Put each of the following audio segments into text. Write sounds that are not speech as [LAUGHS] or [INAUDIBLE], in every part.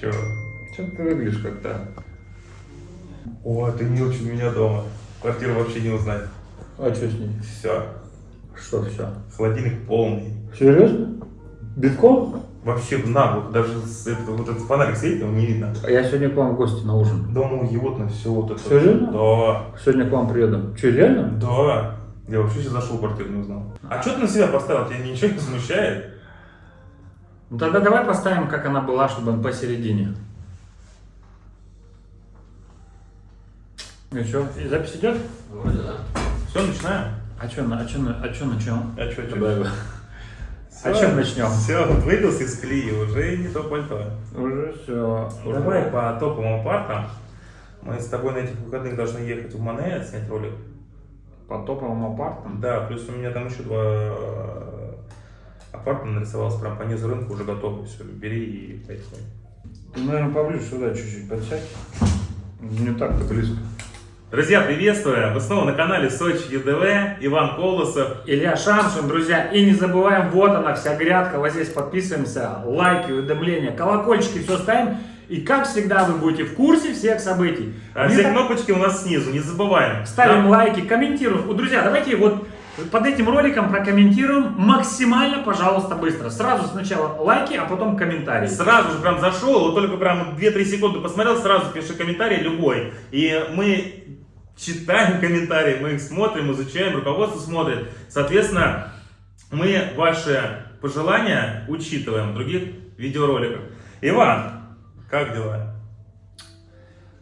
Чего? Че ты выглядишь как-то? О, ты не очень у меня дома. Квартиру вообще не узнать. А что с ней? Все. Что все? Холодильник полный. Серьезно? Битком? Вообще наглухо. Даже с, это, вот этот фонарик светит, его не видно. А я сегодня к вам в гости на ужин. Дома уютно, все вот это. Серьезно? Да. Сегодня к вам приеду. Че, реально? Да. Я вообще сейчас зашел в квартиру, не узнал. А что ты на себя поставил? Тебя ничего не смущает? Ну тогда давай поставим, как она была, чтобы он посередине. Ну что, и запись идет? Вроде да. Все, начинаем. А что, а чё, а чё начнем? А что, Давай. О чем начнем? Все, выбился из колеи, уже не то пальто. Уже все. Давай по топовым апартам. Мы с тобой на этих выходных должны ехать в Мане, снять ролик. По топовым апартам? Да, плюс у меня там еще два апарта нарисовалось, прям по низу рынка уже готовы. Все, бери и поехали. Ты, наверное, поближе сюда чуть-чуть подсядь. Не так-то близко. Друзья, приветствую! Вы снова на канале Сочи ЕДВ, Иван Колосов. Илья Шамшин, друзья. И не забываем, вот она вся грядка. Вот здесь подписываемся, лайки, уведомления, колокольчики, все ставим. И как всегда вы будете в курсе всех событий. А все так- кнопочки у нас снизу, не забываем. Ставим Да? лайки, комментируем. Друзья, давайте вот под этим роликом прокомментируем максимально, пожалуйста, быстро. Сразу сначала лайки, а потом комментарии. Сразу же прям зашел, вот только прям 2-3 секунды посмотрел, сразу пиши комментарий любой. И мы читаем [LAUGHS] комментарии, мы их смотрим, изучаем, руководство смотрит. Соответственно, мы ваши пожелания учитываем в других видеороликах. Иван, как дела?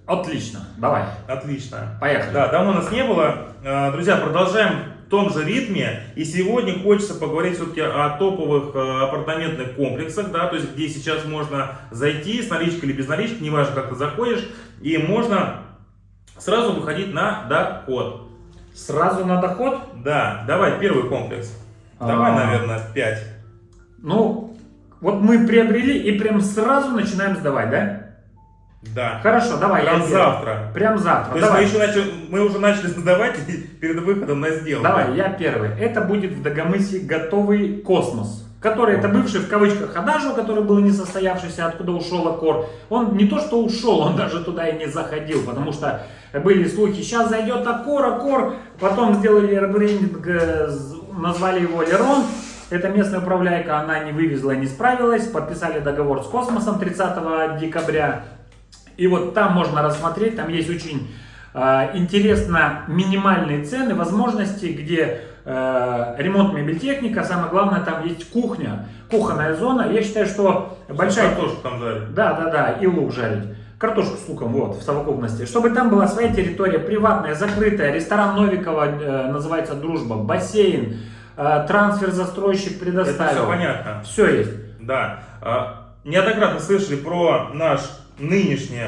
Отлично, давай. Отлично. Поехали. Да, давно нас не было. Э, Друзья, продолжаем том же ритме. И сегодня хочется поговорить все-таки о топовых э, апартаментных комплексах, да, то есть где сейчас можно зайти с наличкой или без налички, неважно, как ты заходишь, и можно сразу выходить на доход. Сразу на доход. Да, давай первый комплекс. Давай, А. наверное, 5. Ну, вот мы приобрели и прям сразу начинаем сдавать, да? Да. Хорошо, давай. я Прям первый. завтра. Прям завтра. То есть мы, давай. еще начали, мы уже начали сдавать перед выходом на сделку. Давай, я первый. Это будет в Дагомысе готовый космос. Который это бывший в кавычках Адажу, который был несостоявшийся, откуда ушел Аккор. Он не то что ушел, он даже туда и не заходил, потому что были слухи, сейчас зайдет Аккор, Аккор, потом сделали ребрендинг, э, назвали его Лерон. Это местная управляйка, она не вывезла, не справилась, подписали договор с космосом 30 декабря. И вот там можно рассмотреть, там есть очень э, интересно минимальные цены, возможности, где э, ремонт мебельтехника, самое главное, там есть кухня, кухонная зона. Я считаю, что большая... Картошку там жарить. Да, да, да, и лук жарить. Картошку с луком, вот, в совокупности. Чтобы там была своя территория, приватная, закрытая. Ресторан Новикова э, называется «Дружба», бассейн, э, трансфер застройщик Это предоставил. все понятно. Все есть. Да. А, Неоднократно слышали про наш нынешний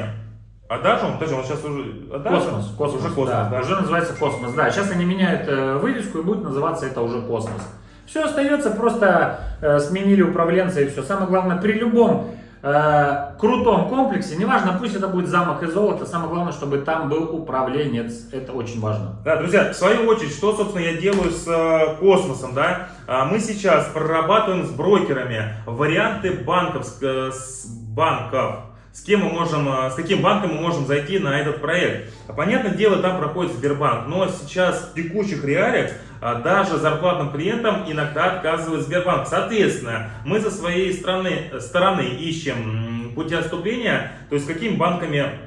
Adagio. Подожди, он сейчас уже Adagio? Космос, космос, Уже космос, да, да. Уже называется космос, да. Сейчас они меняют э, вывеску и будет называться это уже космос. Все остается, просто э, сменили управленца и все. Самое главное, при любом э, крутом комплексе, неважно, пусть это будет замок из золота, самое главное, чтобы там был управленец. Это очень важно. Да, друзья, в свою очередь, что, собственно, я делаю с э, космосом, да? А, мы сейчас прорабатываем с брокерами варианты банковск, э, с банков. С кем мы можем, э, с каким банком мы можем зайти на этот проект. А, Понятное дело, там проходит Сбербанк, но сейчас в текущих реалиях а, даже зарплатным клиентам иногда отказывает Сбербанк. Соответственно, мы со своей стороны, стороны ищем пути отступления, то есть какими банками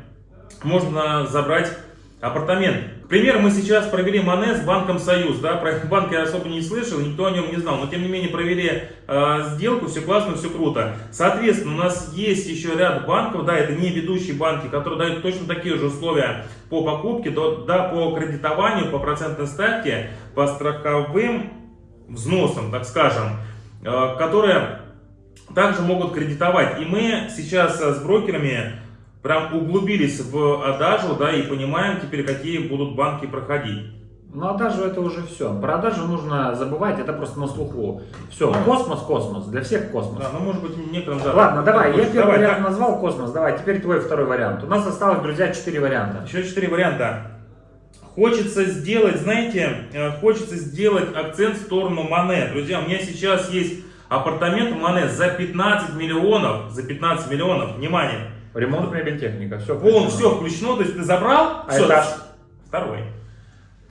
можно забрать апартамент. К примеру, мы сейчас провели Мане с банком Союз. Да? Про [LAUGHS] банк я особо не слышал, никто о нем не знал. Но тем не менее провели э, сделку, все классно, все круто. Соответственно, у нас есть еще ряд банков, да, это не ведущие банки, которые дают точно такие же условия по покупке, до- да, по кредитованию, по процентной ставке, по страховым взносам, так скажем, э, которые также могут кредитовать. И мы сейчас э, с брокерами прям углубились в Адажу, да, и понимаем теперь, какие будут банки проходить. Ну а даже это уже все. Про Адажу нужно забывать, это просто на слуху. Все, космос, космос, для всех космос. Да, ну может быть некоторым да. Ладно, давай, я Давай, первый вариант так. назвал космос, давай, теперь твой второй вариант. У нас осталось, друзья, четыре варианта. Еще четыре варианта. Хочется сделать, знаете, э, хочется сделать акцент в сторону Мане. Друзья, у меня сейчас есть апартамент Мане за 15 миллионов, за 15 миллионов, внимание, Ремонт, мебель, техника. Все. Полон, все включено, то есть ты забрал, А всё, этаж? второй.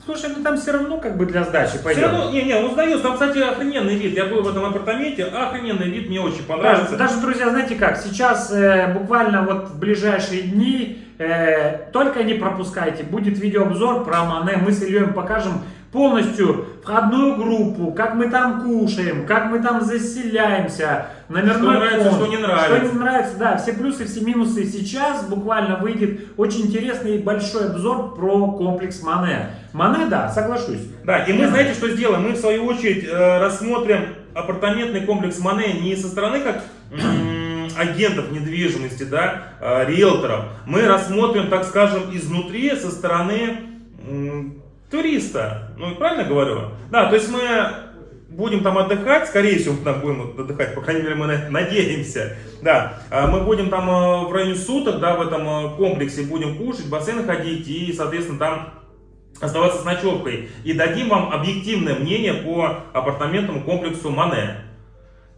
Слушай, ну там все равно как бы для сдачи Все пойдет. равно, не, не, он сдается, там, кстати, охрененный вид. Я был в этом апартаменте, охрененный вид, мне очень понравился. Даже, даже, друзья, знаете как, сейчас э, буквально вот в ближайшие дни, э, только не пропускайте, будет видеообзор про Мане, мы с Ильей покажем полностью входную группу, как мы там кушаем, как мы там заселяемся, номерной Что нравится, фонд, что не нравится. Что не нравится, да, все плюсы, все минусы. Сейчас буквально выйдет очень интересный и большой обзор про комплекс Мане. Мане, да, соглашусь. Да, и мы, знаете, что сделаем? Мы, в свою очередь, э, рассмотрим апартаментный комплекс Мане не со стороны как агентов недвижимости, да, э, риэлторов. Мы рассмотрим, так скажем, изнутри, со стороны туриста. Ну, правильно говорю? Да, то есть мы будем там отдыхать, скорее всего, мы там будем отдыхать, по крайней мере, мы на- надеемся. Да, а мы будем там э, в районе суток, да, в этом э, комплексе будем кушать, в бассейн ходить и, соответственно, там оставаться с ночевкой. И дадим вам объективное мнение по апартаментному комплексу Мане.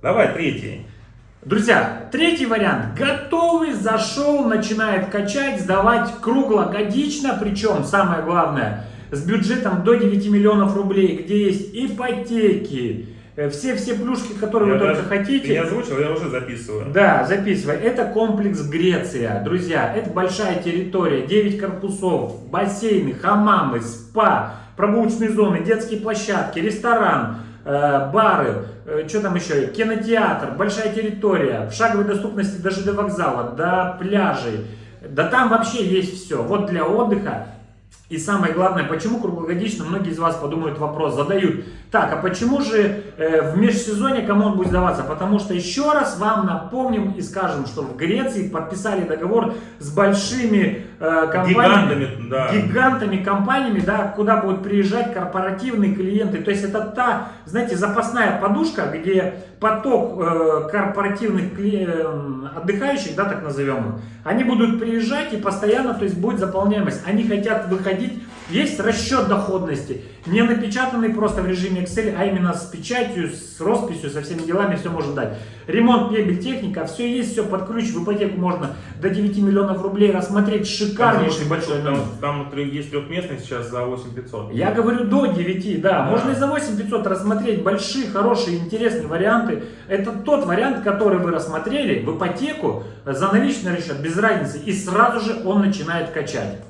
Давай, третий. Друзья, третий вариант. Готовый, зашел, начинает качать, сдавать круглогодично, причем самое главное, с бюджетом до 9 миллионов рублей, где есть ипотеки, э, все-все плюшки, которые Я вы только даже- хотите. Ты не озвучил, я уже записываю. Да, записывай. Это комплекс Греция. Друзья, это большая территория, 9 корпусов, бассейны, хамамы, спа, прогулочные зоны, детские площадки, ресторан, э, бары, что там еще, кинотеатр, большая территория, в шаговой доступности даже до вокзала, до пляжей. Да там вообще есть все. Вот для отдыха и самое главное, почему круглогодично, многие из вас подумают вопрос, задают. Так, а почему же э, в межсезонье кому он будет сдаваться? Потому что еще раз вам напомним и скажем, что в Греции подписали договор с большими компаниями. Гигантами, да. Гигантами компаниями, да, куда будут приезжать корпоративные клиенты. То есть это та, знаете, запасная подушка, где поток э, корпоративных кли- э, отдыхающих, да, так назовем их, они будут приезжать и постоянно, то есть будет заполняемость. Они хотят выходить, есть расчет доходности, не напечатанный просто в режиме Excel, а именно с печатью, с росписью, со всеми делами все может дать. Ремонт, мебель, техника, все есть, все под ключ, в ипотеку можно до 9 миллионов рублей рассмотреть шикарнейший большой там, там есть трехместный сейчас за 8500. Я говорю до 9, да. Да. Можно и за 8500 рассмотреть большие, хорошие, интересные варианты. Это тот вариант, который вы рассмотрели в ипотеку за наличный расчет, без разницы. И сразу же он начинает качать.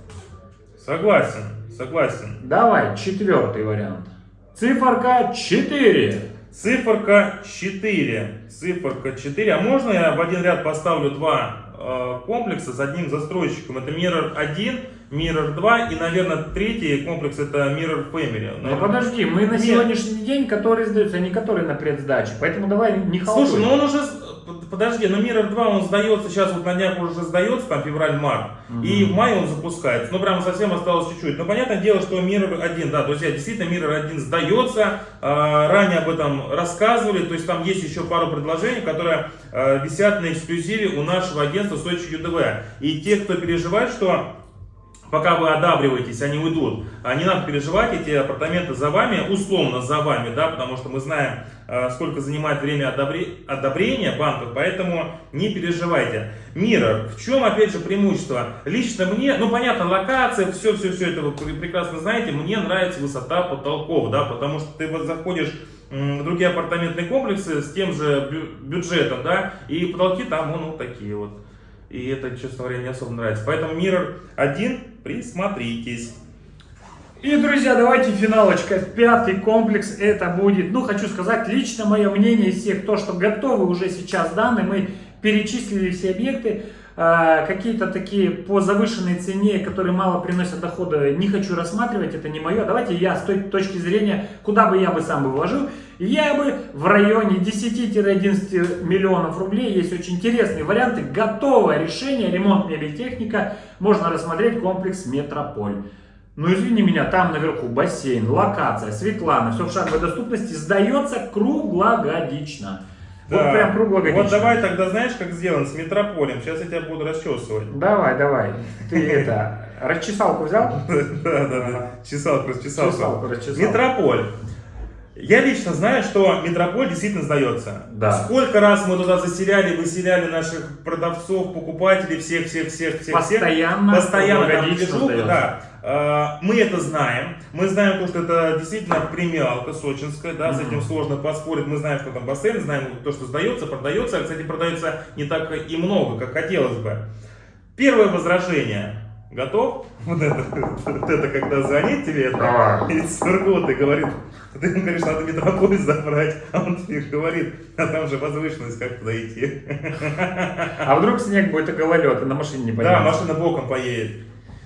Согласен, согласен. Давай, четвертый вариант. Циферка 4. Циферка 4. Циферка 4. А можно я в один ряд поставлю два э, комплекса с одним застройщиком? Это Mirror 1, Mirror 2 и, наверное, третий комплекс это Mirror Family. Ну подожди, мы на Нет. сегодняшний день, которые сдаются, а не которые на предсдаче. Поэтому давай не халатуй. Слушай, ну он уже, подожди, но Mirror 2 он сдается, сейчас вот на днях уже сдается, там февраль-март, и в мае он запускается, ну прям совсем осталось чуть-чуть. Но понятное дело, что Mirror 1, да, друзья, действительно Mirror 1 сдается, А, ранее об этом рассказывали, то есть там есть еще пару предложений, которые а, висят на эксклюзиве у нашего агентства Сочи ЮДВ. И те, кто переживает, что пока вы одабриваетесь, они уйдут. Не надо переживать, эти апартаменты за вами, условно за вами, да, потому что мы знаем, сколько занимает время одобре- одобрения банков, поэтому не переживайте. Мира, в чем, опять же, преимущество? Лично мне, ну, понятно, локация, все-все-все это вы пр- прекрасно знаете, мне нравится высота потолков, да, потому что ты вот заходишь в другие апартаментные комплексы с тем же бю- бюджетом, да, и потолки там, ну, вот такие вот. И это, честно говоря, не особо нравится. Поэтому Mirror 1, присмотритесь. И, друзья, давайте финалочка. Пятый комплекс это будет, ну, хочу сказать, лично мое мнение из всех, то, что готовы уже сейчас данные, мы перечислили все объекты, а, какие-то такие по завышенной цене, которые мало приносят дохода, не хочу рассматривать, это не мое. Давайте я с той точки зрения, куда бы я бы сам бы вложил, я бы в районе 10-11 миллионов рублей, есть очень интересные варианты, готовое решение, ремонт мебель техника, можно рассмотреть комплекс Метрополь. Ну извини меня, там наверху бассейн, локация, Светлана, все в шаговой доступности, сдается круглогодично. Вот Да. прям круглогодично. Вот давай тогда, знаешь, как сделан с метрополем. Сейчас я тебя буду расчесывать. Давай, давай. Ты это, расчесалку взял? [LAUGHS] Да, да, да. Чесалку, чесалку. Чесалку расчесал. Метрополь. Я лично знаю, что Метрополь действительно сдается. Да. Сколько раз мы туда заселяли, выселяли наших продавцов, покупателей, всех, всех, всех, всех, Постоянно, всех. Постоянно там сдается. да. А, Мы это знаем. Мы знаем, то, что это действительно премиалка сочинская, да, с Мгм. этим сложно поспорить. Мы знаем, что там бассейн, знаем то, что сдается, продается. Кстати, продается не так и много, как хотелось бы. Первое возражение. Готов? Вот это, вот это когда звонит тебе это, из Сургута и говорит, ты ему говоришь, надо метрополис забрать, а он тебе говорит, а там же возвышенность, как туда идти. А вдруг снег будет и гололед, и на машине не Да, поедешь? машина боком поедет.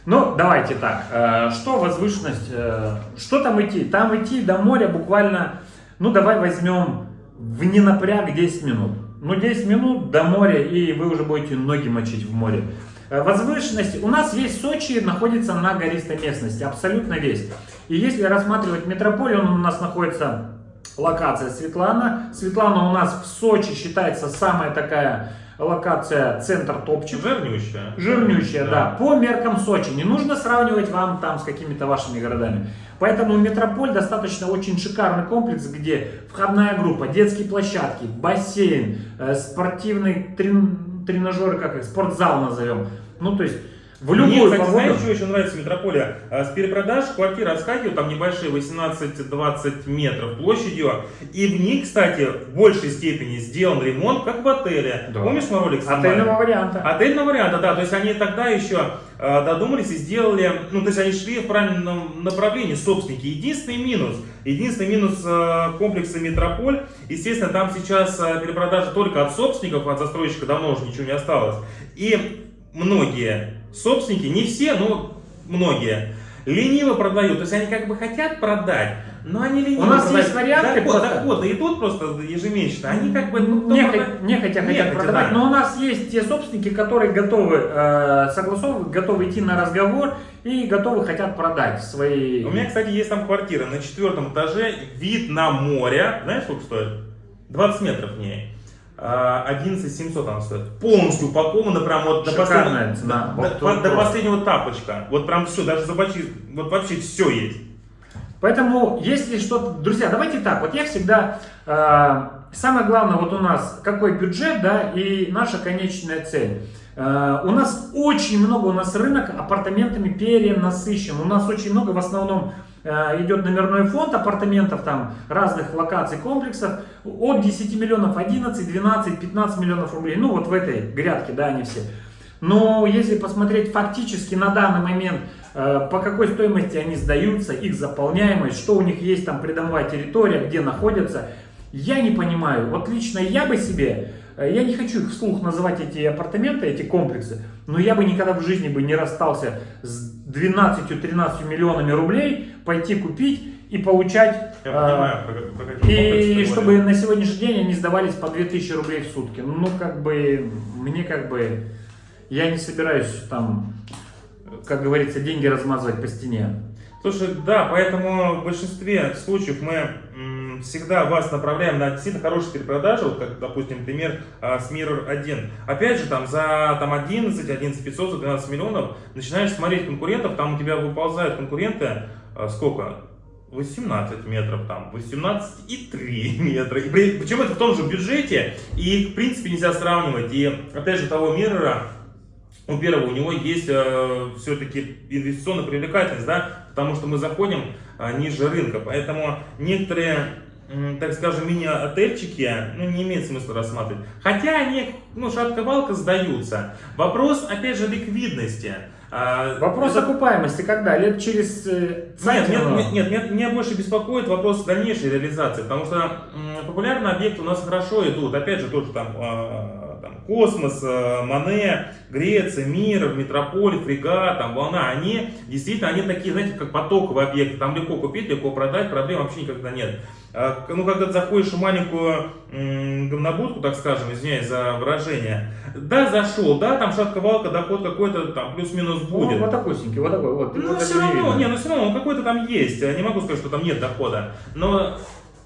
Ну, давайте так. э, Что возвышенность? э, Что там идти? Там идти до моря буквально, ну, давай возьмем в ненапряг 10 минут. Ну, 10 минут до моря, и вы уже будете ноги мочить в море. Э, Возвышенность. У нас весь Сочи находится на гористой местности, абсолютно весь. И если рассматривать метрополь, он у нас находится локация Светлана. Светлана у нас в Сочи считается самая такая локация центр топчик. Жирнющая. Жирнющая, да. По меркам Сочи. Не нужно сравнивать вам там с какими-то вашими городами. Поэтому Метрополь достаточно очень шикарный комплекс, где входная группа, детские площадки, бассейн, э, спортивный трен- тренажер, как их, спортзал назовем. Ну, то есть в Мне, любую кстати, погоду. знаешь, что еще нравится в метрополе? А, С перепродаж квартиры отскакивают, там небольшие, 18-20 метров площадью. И в них, кстати, в большей степени сделан ремонт, как в отеле. Да. Помнишь, мы ролик снимали? Отельного варианта. Отельного варианта, да. То есть они тогда еще э, додумались и сделали, ну, то есть они шли в правильном направлении, собственники. Единственный минус, единственный минус э, комплекса Метрополь, естественно, там сейчас перепродажа только от собственников, от застройщика давно уже ничего не осталось. И многие собственники, не все, но многие, лениво продают. То есть они как бы хотят продать, но они лениво У нас продают. есть варианты Доход, просто. доходы идут просто ежемесячно. Они как бы... ну, Нехотя, только- нехотя хотят Нехотя, продавать, да. но у нас есть те собственники, которые готовы э, согласовывать, готовы идти на разговор и готовы хотят продать свои... У меня, кстати, есть там квартира на четвертом этаже, вид на море. Знаешь, сколько стоит? 20 метров в ней. А, 11 700 она стоит. Полностью упакована, прям вот до последнего, цена. до, Вот до- до последнего тапочка. Вот прям все, даже зубочи, вот вообще все есть. Поэтому, если что-то... Друзья, давайте так, вот я всегда... э, самое главное вот у нас, какой бюджет, да, и наша конечная цель. Э, у нас очень много, у нас рынок апартаментами перенасыщен. У нас очень много, в основном, э, идет номерной фонд апартаментов, там, разных локаций, комплексов. От 10 миллионов, 11, 12, 15 миллионов рублей. Ну, вот в этой грядке, да, они все. Но если посмотреть фактически на данный момент, э, по какой стоимости они сдаются, их заполняемость, что у них есть там придомовая территория, где находятся, я не понимаю. Вот лично я бы себе, э, я не хочу их вслух называть эти апартаменты, эти комплексы, но я бы никогда в жизни бы не расстался с 12-13 миллионами рублей, пойти купить и получать... Я э, понимаю, про, про комплексы и чтобы на сегодняшний день они сдавались по 2000 рублей в сутки. Ну, как бы, мне как бы, я не собираюсь там, как говорится, деньги размазывать по стене. Слушай, да, поэтому в большинстве случаев мы всегда вас направляем на действительно хорошие перепродажи, вот как, допустим, пример а, с Mirror 1. Опять же, там за там, 11, 11 500, за 12 миллионов начинаешь смотреть конкурентов, там у тебя выползают конкуренты, сколько? 18 метров, там, 18,3 [LAUGHS] метра. И при- причем это в том же бюджете, и в принципе, нельзя сравнивать. И, опять же, того Mirror, у первого у него есть все-таки инвестиционная привлекательность, да, потому что мы заходим э, ниже рынка, поэтому некоторые, м, так скажем, мини-отельчики, ну, не имеет смысла рассматривать. Хотя они, ну, шатка-валка сдаются. Вопрос, опять же, ликвидности. А, Вопрос это- окупаемости когда? Лет через э, нет, нет, нет, нет, нет, меня больше беспокоит вопрос дальнейшей реализации, потому что популярные объекты у нас хорошо идут, опять же, тоже там, а, там Космос, а, Мане, Греция, Мир, Метрополь, Фрегат, там Волна, они действительно, они такие, знаете, как потоковые объекты, там легко купить, легко продать, проблем вообще никогда нет. А, Ну, когда ты заходишь в маленькую говнобудку, так скажем, извиняюсь за выражение, да, зашел, да, там шатка-валка, доход какой-то там плюс-минус Ну, будет. вот такусенький, вот такой, вот. Ну, Вот все это равно, не, ну все равно, он какой-то там есть. Я не могу сказать, что там нет дохода. Но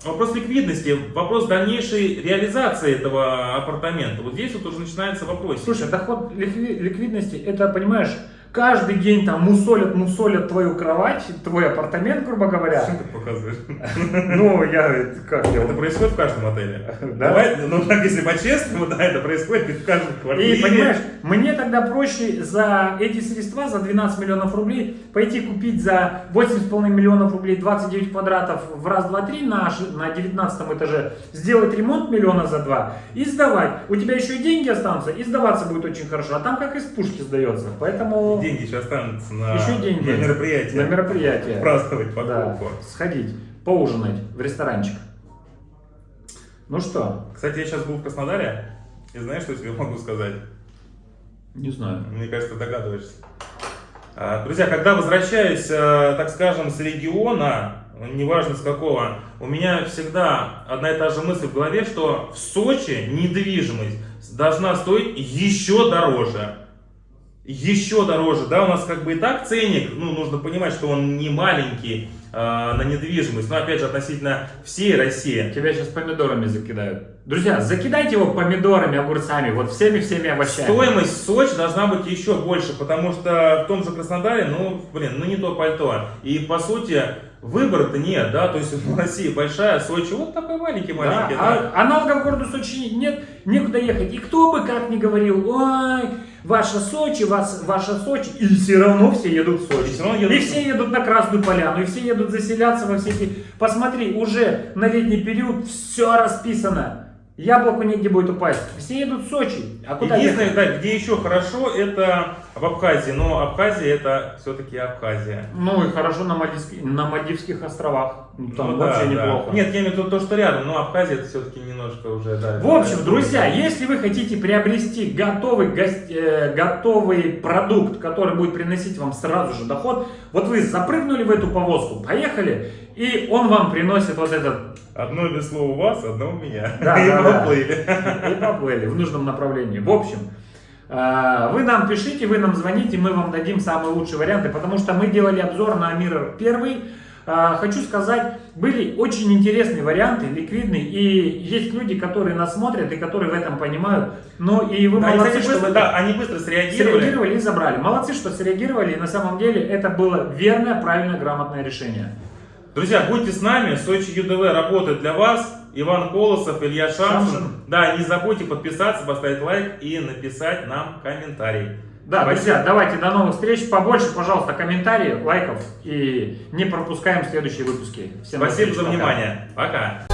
вопрос ликвидности, вопрос дальнейшей реализации этого апартамента. Вот здесь вот уже начинается вопрос. Слушай, доход ликви- ликвидности, это, понимаешь, каждый день там мусолят, мусолят твою кровать, твой апартамент, грубо говоря. ты показываешь? [LAUGHS] Ну, я, как я... Это происходит в каждом отеле. Да. Давай, ну так если по-честному, да, это происходит в каждой квартире. И понимаешь, мне тогда проще за эти средства, за 12 миллионов рублей, пойти купить за 8,5 миллионов рублей 29 квадратов в раз, два, три на, на 19 этаже, сделать ремонт миллиона за два и сдавать. У тебя еще и деньги останутся, и сдаваться будет очень хорошо. А там как из пушки сдается. Поэтому Деньги еще останутся на, еще деньги на мероприятие. На мероприятие. Праздновать Да, покупку. сходить, поужинать в ресторанчик. Ну что, Кстати, я сейчас был в Краснодаре, и знаешь, что я тебе могу сказать? не знаю. Мне кажется, догадываешься. А, Друзья, когда возвращаюсь, э, так скажем, с региона, неважно с какого, у меня всегда одна и та же мысль в голове, что в Сочи недвижимость должна стоить еще дороже. Еще дороже, да, у нас как бы и так ценник, ну, нужно понимать, что он не маленький э, на недвижимость, но опять же относительно всей России. Тебя сейчас помидорами закидают. Друзья, закидайте его помидорами, огурцами, вот всеми-всеми овощами. Стоимость в Сочи должна быть еще больше, потому что в том же Краснодаре, ну, блин, ну не то пальто. И по сути, выбора-то нет, да, то есть [LAUGHS] Россия большая, Сочи вот такой маленький, Да, маленький, да. а аналогов городу Сочи нет, некуда ехать. И кто бы как ни говорил, ой, ваша Сочи, вас, ваша Сочи, и все равно все едут в Сочи. И всё равно едут И все едут на Красную Поляну, и все едут заселяться во все эти... Посмотри, уже на летний период все расписано. Яблоку негде будет упасть. Все едут в Сочи. А куда Единственное, ехать? да, где еще хорошо, это в Абхазии, но Абхазия это все-таки Абхазия. Ну и хорошо на, Мальдивских, на Мальдивских островах. Ну, Там Ну вообще да, да. неплохо. Нет, я имею в виду то, что рядом, но Абхазия это все-таки немножко уже, да. В общем, это- друзья, если вы хотите приобрести готовый, гос- э, готовый продукт, который будет приносить вам сразу же доход, вот вы запрыгнули в эту повозку, поехали, и он вам приносит вот этот, Одно весло у вас, одно у меня. Да, И да, поплыли. и поплыли в нужном направлении. В общем, э, вы нам пишите, вы нам звоните, мы вам дадим самые лучшие варианты, потому что мы делали обзор на Mirror 1. Э, Хочу сказать, были очень интересные варианты, ликвидные, и есть люди, которые нас смотрят и которые в этом понимают. Ну и вы Да, они, молодцы, что быстро, вы да, они быстро среагировали. среагировали и забрали. Молодцы, что среагировали, и на самом деле это было верное, правильное, грамотное решение. Друзья, будьте с нами, Сочи ЮДВ работает для вас. Иван Колосов, Илья Шамшин. Шамшин. Да, не забудьте подписаться, поставить лайк и написать нам комментарий. Да, Спасибо. друзья, давайте до новых встреч. Побольше, пожалуйста, комментариев, лайков и не пропускаем следующие выпуски. Всем Спасибо за пока. внимание. Пока.